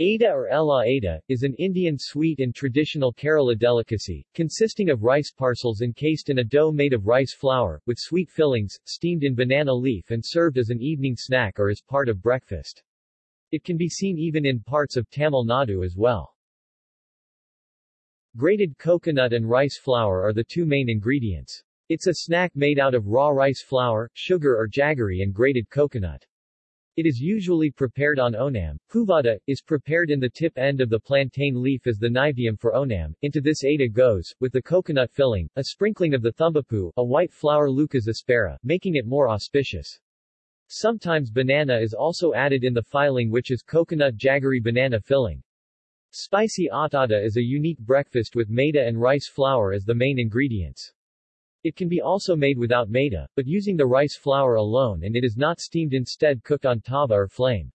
Ada or Ela Ada, is an Indian sweet and traditional Kerala delicacy, consisting of rice parcels encased in a dough made of rice flour, with sweet fillings, steamed in banana leaf and served as an evening snack or as part of breakfast. It can be seen even in parts of Tamil Nadu as well. Grated coconut and rice flour are the two main ingredients. It's a snack made out of raw rice flour, sugar or jaggery and grated coconut. It is usually prepared on onam. Puvada, is prepared in the tip end of the plantain leaf as the naivedyam for onam. Into this ada goes, with the coconut filling, a sprinkling of the thumbapu, a white flower Leucas aspera, making it more auspicious. Sometimes banana is also added in the filing which is coconut jaggery banana filling. Spicy attada is a unique breakfast with maida and rice flour as the main ingredients. It can be also made without maida, but using the rice flour alone and it is not steamed instead cooked on tava or flame.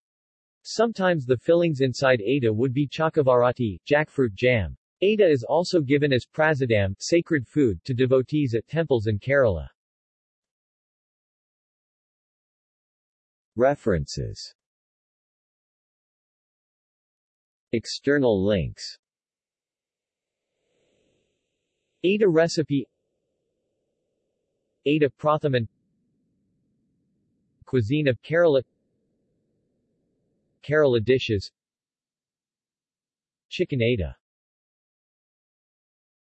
Sometimes the fillings inside Ada would be chakkavaratti, jackfruit jam. Ada is also given as prasadam, sacred food, to devotees at temples in Kerala. References External links Ada recipe Ada Prathaman Cuisine of Kerala. Kerala dishes. Chicken Ada